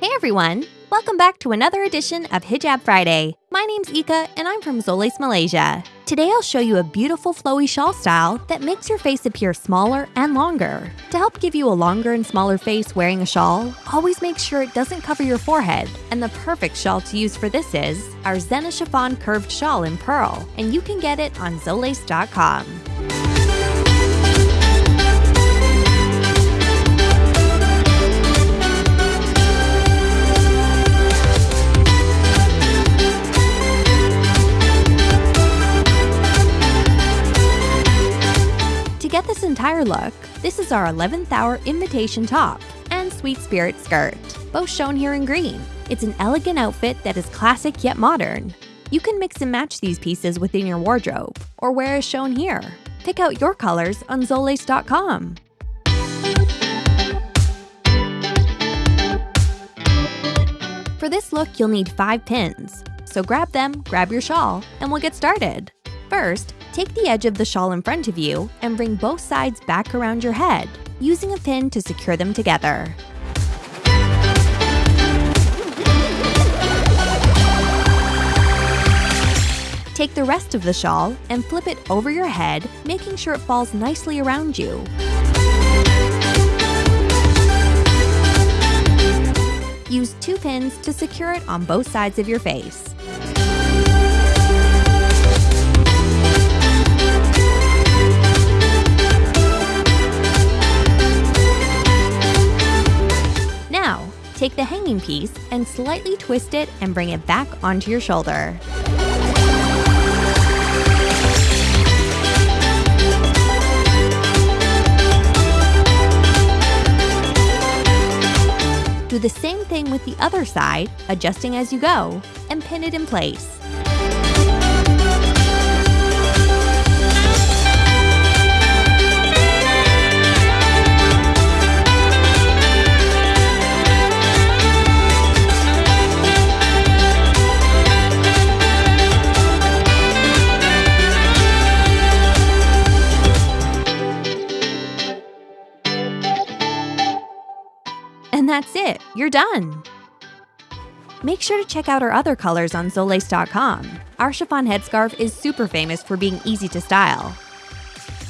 Hey everyone! Welcome back to another edition of Hijab Friday. My name's Ika and I'm from Zoles, Malaysia. Today I'll show you a beautiful flowy shawl style that makes your face appear smaller and longer. To help give you a longer and smaller face wearing a shawl, always make sure it doesn't cover your forehead. And the perfect shawl to use for this is our Zena Chiffon Curved Shawl in Pearl, and you can get it on Zoles.com. entire look, this is our 11th hour invitation top and sweet spirit skirt, both shown here in green. It's an elegant outfit that is classic yet modern. You can mix and match these pieces within your wardrobe, or wear as shown here. Pick out your colors on Zoles.com. For this look, you'll need 5 pins. So grab them, grab your shawl, and we'll get started. First, take the edge of the shawl in front of you and bring both sides back around your head, using a pin to secure them together. Take the rest of the shawl and flip it over your head, making sure it falls nicely around you. Use two pins to secure it on both sides of your face. The hanging piece and slightly twist it and bring it back onto your shoulder. Do the same thing with the other side, adjusting as you go, and pin it in place. That's it, you're done! Make sure to check out our other colors on Zoles.com. Our chiffon headscarf is super famous for being easy to style.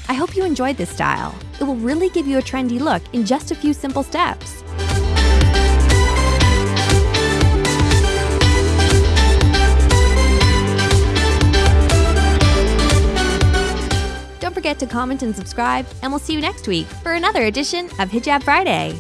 I hope you enjoyed this style. It will really give you a trendy look in just a few simple steps. Don't forget to comment and subscribe, and we'll see you next week for another edition of Hijab Friday.